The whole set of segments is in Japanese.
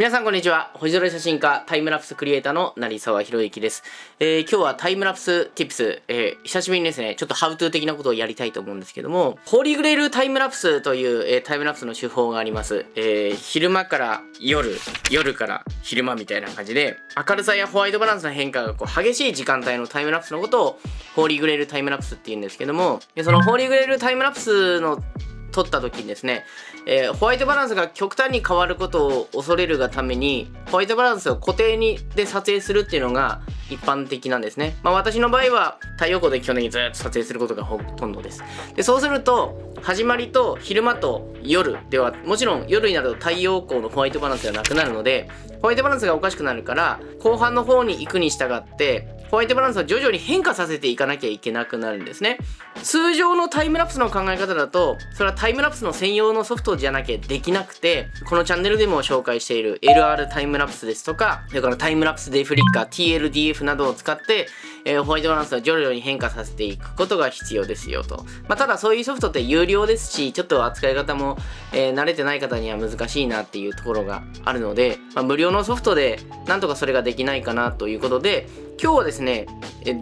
皆さんこんにちは。星空写真家、タイムラプスクリエイターの成沢博之です。えー、今日はタイムラプス tips、えー、久しぶりにですね、ちょっとハウトゥー的なことをやりたいと思うんですけども、ホーリーグレールタイムラプスという、えー、タイムラプスの手法があります。えー、昼間から夜、夜から昼間みたいな感じで、明るさやホワイトバランスの変化がこう激しい時間帯のタイムラプスのことを、ホーリーグレールタイムラプスって言うんですけども、そのホーリーグレールタイムラプスの撮った時にですね、えー、ホワイトバランスが極端に変わることを恐れるがためにホワイトバランスを固定にで撮影するっていうのが一般的なんですね。まあ私の場合は太陽光で基本的にずっと撮影することがほとんどです。で、そうすると始まりと昼間と夜ではもちろん夜になると太陽光のホワイトバランスではなくなるのでホワイトバランスがおかしくなるから後半の方に行くに従ってホワイトバランスは徐々に変化させていかなきゃいけなくなるんですね。通常のタイムラプスの考え方だとそれはタイムラプスの専用のソフトじゃなきゃできなくてこのチャンネルでも紹介している LR タイムラプスですとかそれからタイムラプスデフリッカー TLDF などを使ってえー、ホワイトバランスを徐々に変化させていくことが必要ですよと。まあ、ただそういうソフトって有料ですし、ちょっと扱い方も、えー、慣れてない方には難しいなっていうところがあるので、まあ、無料のソフトでなんとかそれができないかなということで、今日はですね、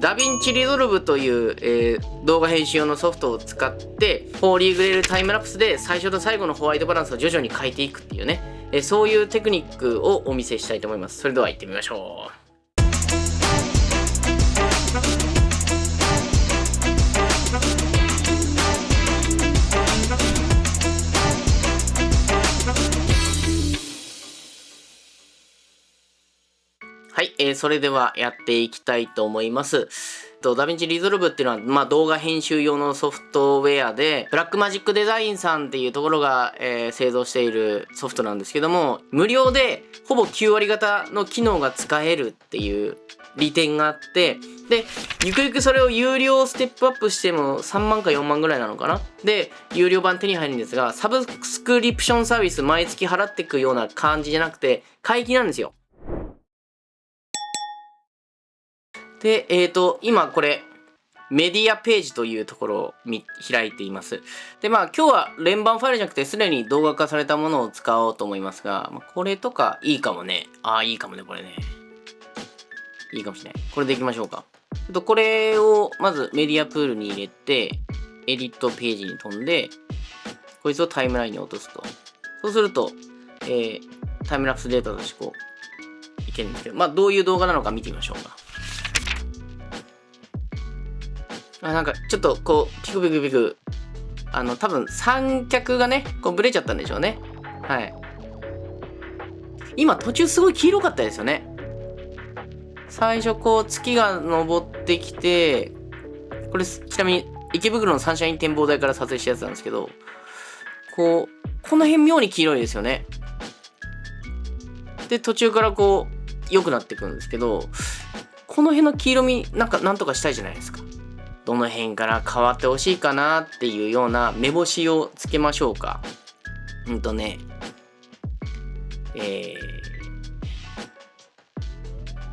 DaVinci Resolve という、えー、動画編集用のソフトを使って、 Holy Grail タイムラプスで最初と最後のホワイトバランスを徐々に変えていくっていうね、えそういうテクニックをお見せしたいと思います。それでは行ってみましょう。えー、それではやっていきたいと思います。と、 DaVinci Resolve っていうのは、まあ、動画編集用のソフトウェアで、 Blackmagic Design さんっていうところが、えー、製造しているソフトなんですけども、無料でほぼ9割方の機能が使えるっていう利点があって、で、ゆくゆくそれを有料ステップアップしても3万か4万ぐらいなのかな？で、有料版手に入るんですが、サブスクリプションサービス毎月払っていくような感じじゃなくて、買い切りなんですよ。で、えっ、ー、と、今これ、メディアページというところを開いています。で、まあ今日は連番ファイルじゃなくてすでに動画化されたものを使おうと思いますが、まあ、これとかいいかもね。ああ、いいかもね、これね。いいかもしれない。これでいきましょうか。ちょっとこれをまずメディアプールに入れて、エディットページに飛んで、こいつをタイムラインに落とすと。そうすると、えー、タイムラプスデータとしてこう、いけるんですけど、まあどういう動画なのか見てみましょうか。あなんかちょっとこうピクピクピクあの多分三脚がねこうブレちゃったんでしょうね。はい。今途中すごい黄色かったですよね。最初こう月が昇ってきてこれちなみに池袋のサンシャイン展望台から撮影したやつなんですけどこうこの辺妙に黄色いですよね。で途中からこう良くなってくるんですけどこの辺の黄色みなんかなんとかしたいじゃないですか。どの辺から変わってほしいかなっていうような目星をつけましょうか。うんとね、え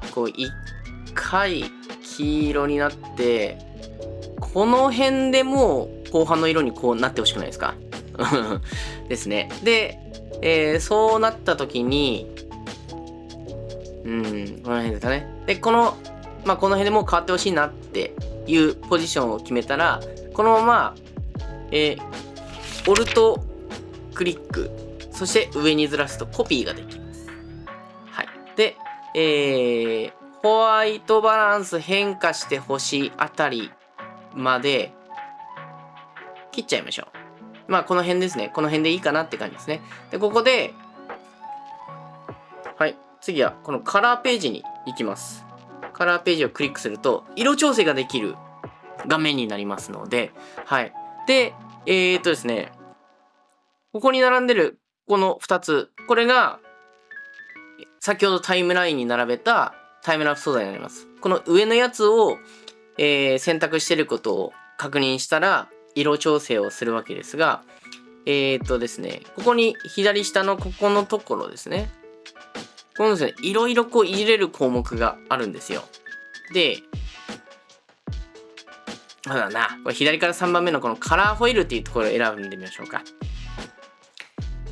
ー、こう一回黄色になって、この辺でも後半の色にこうなってほしくないですか？ですね。で、えー、そうなった時に、うん、この辺ですかね。で、この、まあ、この辺でもう変わってほしいなっていうポジションを決めたら、このまま、えー、オルトクリック、そして上にずらすとコピーができます。はい。で、えー、ホワイトバランス変化してほしいあたりまで切っちゃいましょう。まあ、この辺ですね。この辺でいいかなって感じですね。で、ここで、はい。次は、このカラーページに行きます。カラーページをクリックすると、色調整ができる画面になりますので、はい。で、えー、っとですね、ここに並んでるこの2つ、これが、先ほどタイムラインに並べたタイムラプス素材になります。この上のやつを、えー、選択してることを確認したら、色調整をするわけですが、えー、っとですね、ここに左下のここのところですね。このですね、いろいろこう入れる項目があるんですよ。で、まだな、これ左から3番目のこのカラーホイールっていうところを選んでみましょうか。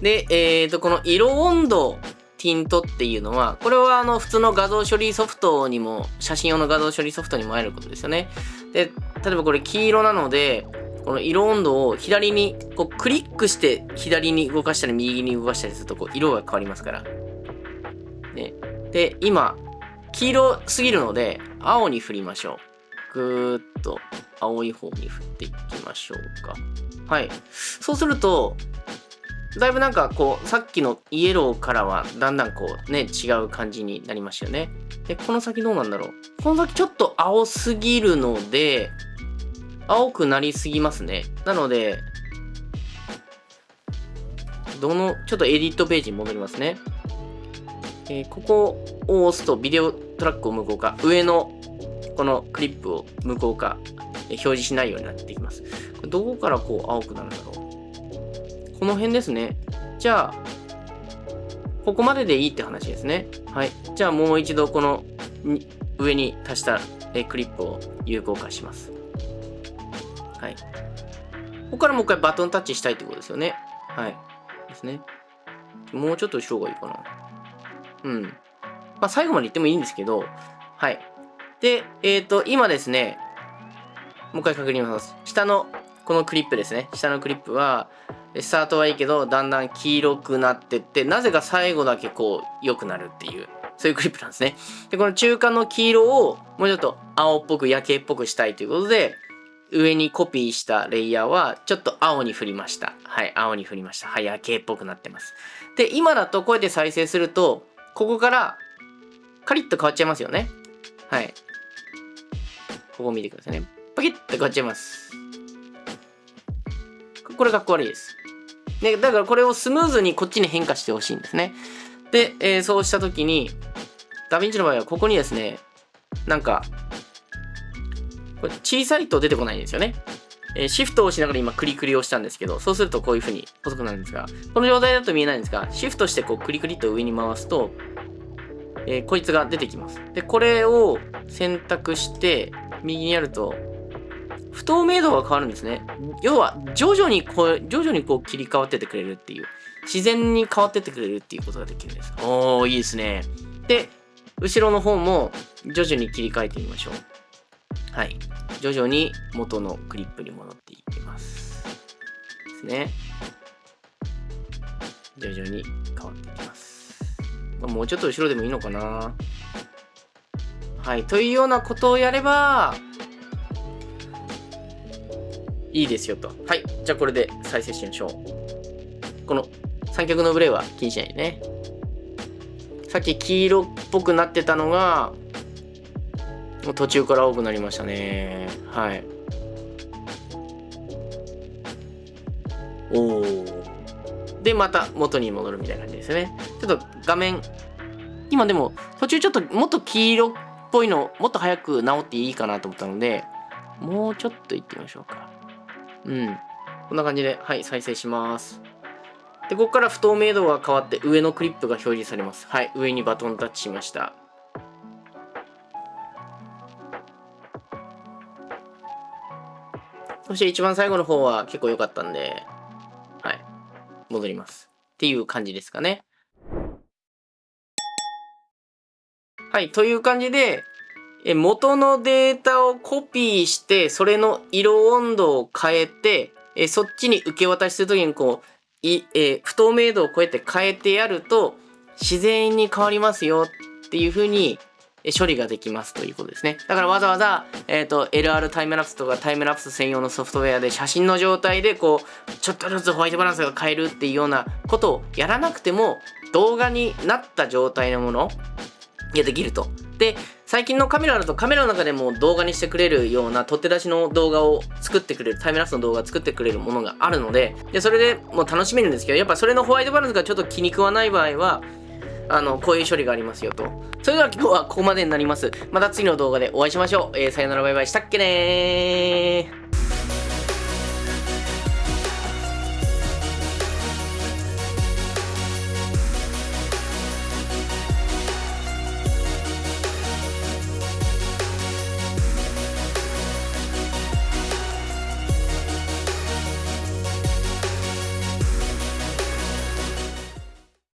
で、えーと、この色温度ティントっていうのは、これはあの普通の画像処理ソフトにも、写真用の画像処理ソフトにも会えることですよね。で、例えばこれ黄色なので、この色温度を左にこうクリックして左に動かしたり右に動かしたりするとこう色が変わりますから。ね、で、今、黄色すぎるので青に振りましょう。ぐーっと青い方に振っていきましょうか。はい。そうすると、だいぶなんかこう、さっきのイエローからはだんだんこうね、違う感じになりましたよね。で、この先どうなんだろう。この先ちょっと青すぎるので、青くなりすぎますね。なので、どの、ちょっとエディットページに戻りますね。えー、ここを押すとビデオトラックを無効化。上のこのクリップを無効化、表示しないようになってきます。どこからこう青くなるんだろう。この辺ですね。じゃあ、ここまででいいって話ですね。はい。じゃあもう一度この上に足したクリップを有効化します。はい。ここからもう一回バトンタッチしたいってことですよね。はい。ですね。もうちょっと後ろがいいかな。うん。まあ、最後まで行ってもいいんですけど、はい。で、えっ、ー、と、今ですね、もう一回確認します。下の、このクリップですね。下のクリップは、スタートはいいけど、だんだん黄色くなってって、なぜか最後だけこう、良くなるっていう、そういうクリップなんですね。で、この中間の黄色を、もうちょっと青っぽく、夜景っぽくしたいということで、上にコピーしたレイヤーはちょっと青に振りました。はい、青に振りました。はい、夜景っぽくなってます。で、今だとこうやって再生すると、ここからカリッと変わっちゃいますよね。はい。ここ見てくださいね。パキッと変わっちゃいます。これかっこ悪いです。で、だからこれをスムーズにこっちに変化してほしいんですね。で、えー、そうしたときに、ダヴィンチの場合はここにですね、なんか、これ小さいと出てこないんですよね。えー、シフトを押しながら今クリクリをしたんですけど、そうするとこういう風に細くなるんですが、この状態だと見えないんですが、シフトしてこうクリクリと上に回すと、えー、こいつが出てきます。で、これを選択して、右にやると、不透明度が変わるんですね。要は、徐々にこう、徐々にこう切り替わっててくれるっていう。自然に変わっててくれるっていうことができるんです。おー、いいですね。で、後ろの方も徐々に切り替えてみましょう。はい。徐々に元のクリップに戻っていきます。ですね。徐々に変わっていきます。もうちょっと後ろでもいいのかな。はい。というようなことをやれば、いいですよと。はい。じゃあこれで再生しましょう。この三脚のブレは気にしないでね。さっき黄色っぽくなってたのが、もう途中から多くなりましたね。はい。おお。で、また元に戻るみたいな感じですね。ちょっと画面、今でも途中ちょっともっと黄色っぽいの、もっと早く直っていいかなと思ったので、もうちょっと行ってみましょうか。うん。こんな感じで、はい、再生します。で、ここから不透明度が変わって上のクリップが表示されます。はい、上にバトンタッチしました。そして一番最後の方は結構良かったんで、はい。戻ります。っていう感じですかね。はい。という感じで、元のデータをコピーして、それの色温度を変えて、えそっちに受け渡しするときにこう、いえ不透明度をこうやって変えてやると、自然に変わりますよっていう風に処理ができますということですね。だからわざわざ、えっ、ー、と、LR タイムラプスとかタイムラプス専用のソフトウェアで写真の状態でこう、ちょっとずつホワイトバランスが変えるっていうようなことをやらなくても動画になった状態のものができると。で、最近のカメラだとカメラの中でも動画にしてくれるような取って出しの動画を作ってくれる、タイムラプスの動画を作ってくれるものがあるので、で、それでもう楽しめるんですけど、やっぱそれのホワイトバランスがちょっと気に食わない場合は、あの、こういう処理がありますよと。それでは今日はここまでになります。また次の動画でお会いしましょう。えー、さよならバイバイしたっけねー。